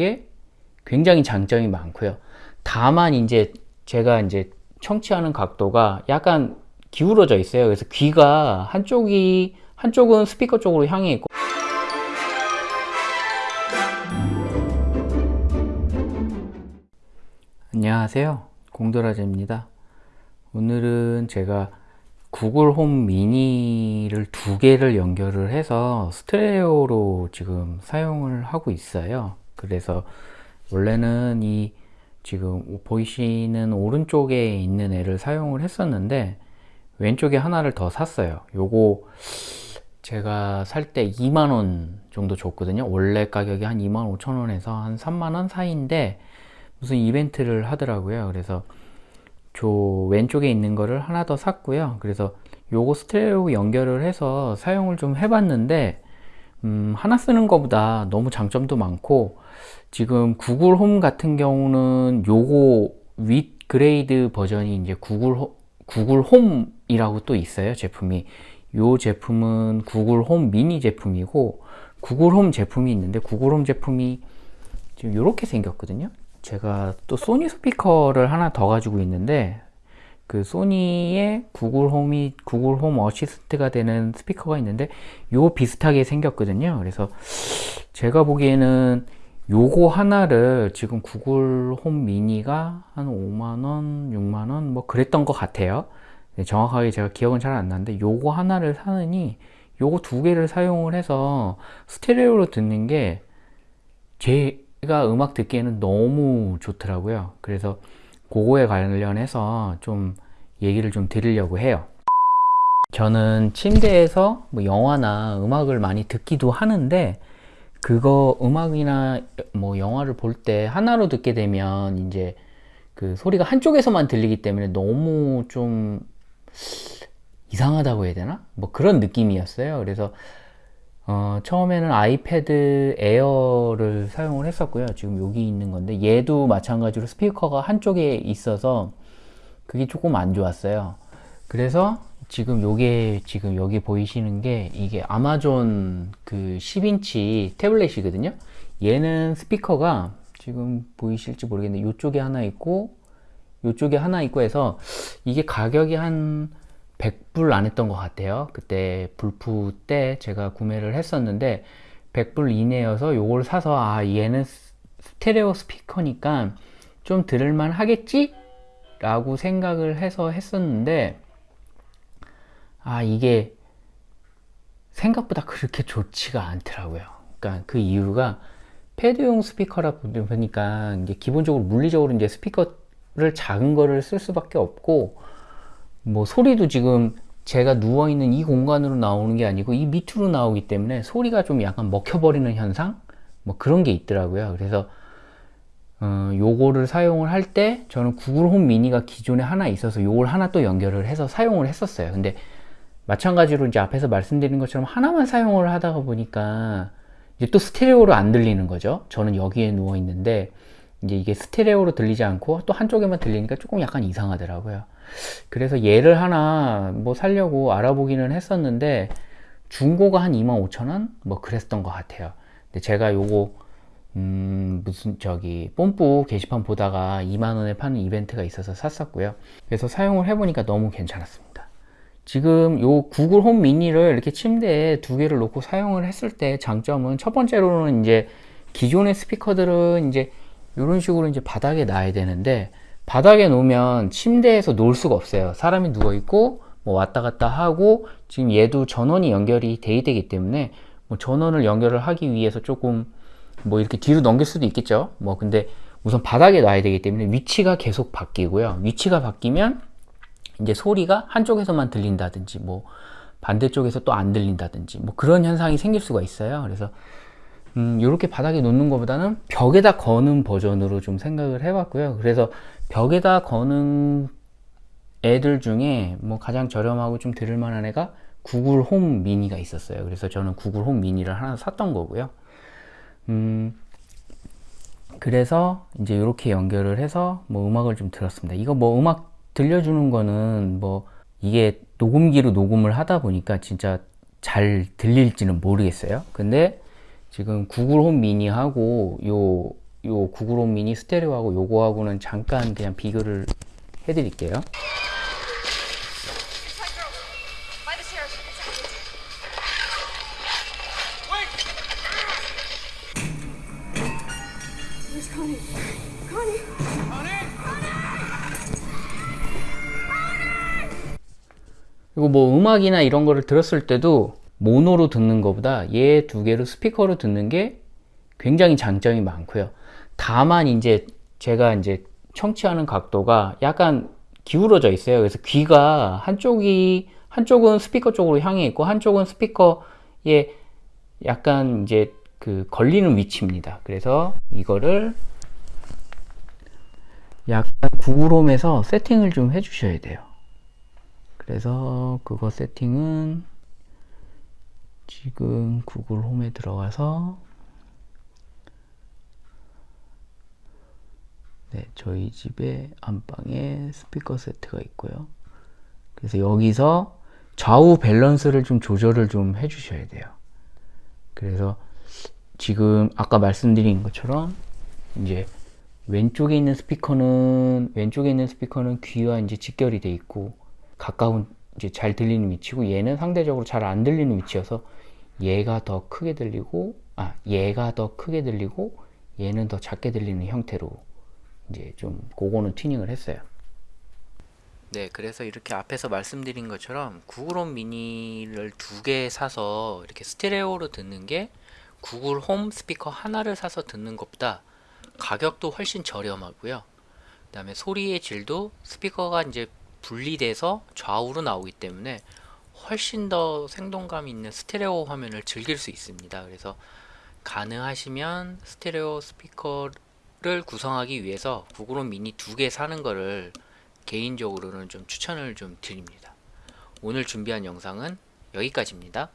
게 굉장히 장점이 많고요. 다만 이제 제가 이제 청취하는 각도가 약간 기울어져 있어요. 그래서 귀가 한쪽이 한쪽은 스피커 쪽으로 향해 있고 안녕하세요. 공도라제입니다. 오늘은 제가 구글 홈 미니를 두 개를 연결을 해서 스테레오로 지금 사용을 하고 있어요. 그래서 원래는 이 지금 보이시는 오른쪽에 있는 애를 사용을 했었는데 왼쪽에 하나를 더 샀어요. 요거 제가 살 때 2만원 정도 줬거든요. 원래 가격이 한 2만 5천원에서 한 3만원 사이인데 무슨 이벤트를 하더라고요. 그래서 저 왼쪽에 있는 거를 하나 더 샀고요. 그래서 요거 스테레오 연결을 해서 사용을 좀 해봤는데 음, 하나 쓰는 것보다 너무 장점도 많고 지금 구글 홈 같은 경우는 요거 윗 grade 버전이 이제 구글 호, 구글 홈이라고 또 있어요 제품이. 요 제품은 구글 홈 미니 제품이고 구글 홈 제품이 있는데 구글 홈 제품이 지금 이렇게 생겼거든요. 제가 또 소니 스피커를 하나 더 가지고 있는데 그 소니의 구글 홈이 구글 홈 어시스트가 되는 스피커가 있는데 요 비슷하게 생겼거든요. 그래서 제가 보기에는 요거 하나를 지금 구글 홈 미니가 한 5만원 6만원 뭐 그랬던 것 같아요. 네, 정확하게 제가 기억은 잘 안 나는데 요거 하나를 사느니 요거 두 개를 사용을 해서 스테레오로 듣는 게 제가 음악 듣기에는 너무 좋더라고요. 그래서 그거에 관련해서 좀 얘기를 좀 드리려고 해요 저는 침대에서 뭐 영화나 음악을 많이 듣기도 하는데 그거 음악이나 뭐 영화를 볼 때 하나로 듣게 되면 이제 그 소리가 한쪽에서만 들리기 때문에 너무 좀 이상하다고 해야 되나? 뭐 그런 느낌이었어요. 그래서 어, 처음에는 아이패드 에어를 사용을 했었고요. 지금 여기 있는 건데 얘도 마찬가지로 스피커가 한쪽에 있어서 그게 조금 안 좋았어요. 그래서 지금 요게 지금 여기 보이시는 게 이게 아마존 그 10인치 태블릿이거든요. 얘는 스피커가 지금 보이실지 모르겠는데 이쪽에 하나 있고 이쪽에 하나 있고 해서 이게 가격이 한 100불 안 했던 것 같아요 그때 불프 때 제가 구매를 했었는데 100불 이내여서 요걸 사서 아 얘는 스테레오 스피커니까 좀 들을만 하겠지? 라고 생각을 해서 했었는데 아 이게 생각보다 그렇게 좋지가 않더라고요 그러니까 그 이유가 패드용 스피커라 보니까 이제 기본적으로 물리적으로 이제 스피커를 작은 거를 쓸 수밖에 없고 뭐 소리도 지금 제가 누워있는 이 공간으로 나오는 게 아니고 이 밑으로 나오기 때문에 소리가 좀 약간 먹혀버리는 현상? 뭐 그런 게 있더라고요. 그래서 어, 요거를 사용을 할 때 저는 구글 홈 미니가 기존에 하나 있어서 요걸 하나 또 연결을 해서 사용을 했었어요. 근데 마찬가지로 이제 앞에서 말씀드린 것처럼 하나만 사용을 하다가 보니까 이제 또 스테레오로 안 들리는 거죠. 저는 여기에 누워 있는데 이제 이게 스테레오로 들리지 않고 또 한쪽에만 들리니까 조금 약간 이상하더라고요. 그래서 얘를 하나 뭐 살려고 알아보기는 했었는데 중고가 한 25,000원? 뭐 그랬던 것 같아요. 근데 제가 요거 음 무슨 저기 뽐뿌 게시판 보다가 2만원에 파는 이벤트가 있어서 샀었고요. 그래서 사용을 해보니까 너무 괜찮았습니다. 지금 요 구글 홈 미니를 이렇게 침대에 두 개를 놓고 사용을 했을 때 장점은 첫 번째로는 이제 기존의 스피커들은 이제 이런 식으로 이제 바닥에 놔야 되는데 바닥에 놓으면 침대에서 놓을 수가 없어요. 사람이 누워 있고 뭐 왔다 갔다 하고 지금 얘도 전원이 연결이 돼야 되기 때문에 뭐 전원을 연결을 하기 위해서 조금 뭐 이렇게 뒤로 넘길 수도 있겠죠. 뭐 근데 우선 바닥에 놔야 되기 때문에 위치가 계속 바뀌고요. 위치가 바뀌면 이제 소리가 한쪽에서만 들린다든지 뭐 반대쪽에서 또 안 들린다든지 뭐 그런 현상이 생길 수가 있어요. 그래서 음, 이렇게 바닥에 놓는 것보다는 벽에다 거는 버전으로 좀 생각을 해봤고요. 그래서 벽에다 거는 애들 중에 뭐 가장 저렴하고 좀 들을만한 애가 구글 홈 미니가 있었어요. 그래서 저는 구글 홈 미니를 하나 샀던 거고요. 음, 그래서 이제 이렇게 연결을 해서 뭐 음악을 좀 들었습니다. 이거 뭐 음악 들려주는 거는 뭐 이게 녹음기로 녹음을 하다 보니까 진짜 잘 들릴지는 모르겠어요. 근데 지금 구글 홈 미니하고 요 요 구글 홈 미니 스테레오하고 요거하고는 잠깐 그냥 비교를 해드릴게요. 그리고 뭐 음악이나 이런 거를 들었을 때도 모노로 듣는 것보다 얘 두 개로 스피커로 듣는 게 굉장히 장점이 많고요. 다만 이제 제가 이제 청취하는 각도가 약간 기울어져 있어요. 그래서 귀가 한쪽이 한쪽은 스피커 쪽으로 향해 있고 한쪽은 스피커에 약간 이제 그 걸리는 위치입니다. 그래서 이거를 약간 구글홈에서 세팅을 좀 해주셔야 돼요. 그래서 그거 세팅은 지금 구글 홈에 들어가서 네, 저희 집에 안방에 스피커 세트가 있고요. 그래서 여기서 좌우 밸런스를 좀 조절을 좀 해주셔야 돼요. 그래서 지금 아까 말씀드린 것처럼 이제 왼쪽에 있는 스피커는 왼쪽에 있는 스피커는 귀와 이제 직결이 돼 있고 가까운 이제 잘 들리는 위치고 얘는 상대적으로 잘 안 들리는 위치여서 얘가 더 크게 들리고 아 얘가 더 크게 들리고 얘는 더 작게 들리는 형태로 이제 좀 그거는 튜닝을 했어요. 네, 그래서 이렇게 앞에서 말씀드린 것처럼 구글 홈 미니를 두 개 사서 이렇게 스테레오로 듣는 게 구글 홈 스피커 하나를 사서 듣는 것보다 가격도 훨씬 저렴하고요. 그 다음에 소리의 질도 스피커가 이제 분리돼서 좌우로 나오기 때문에 훨씬 더 생동감 있는 스테레오 화면을 즐길 수 있습니다. 그래서 가능하시면 스테레오 스피커를 구성하기 위해서 구글홈 미니 두 개 사는 거를 개인적으로는 좀 추천을 좀 드립니다. 오늘 준비한 영상은 여기까지입니다.